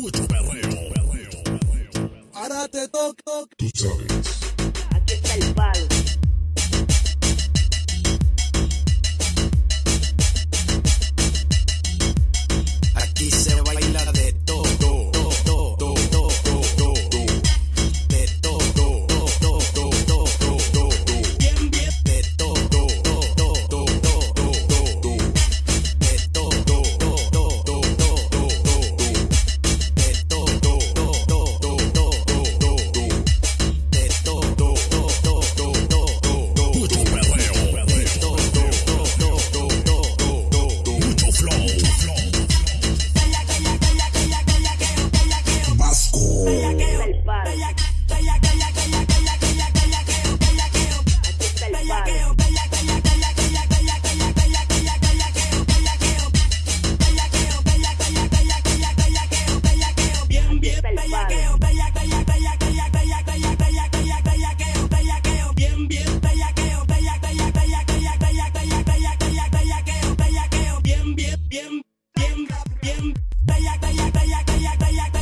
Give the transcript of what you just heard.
mucho perreo. Ahora te toco. Tú sabes. Aquí está el palo. Dayak, dayak, dayak, dayak, dayak, dayak.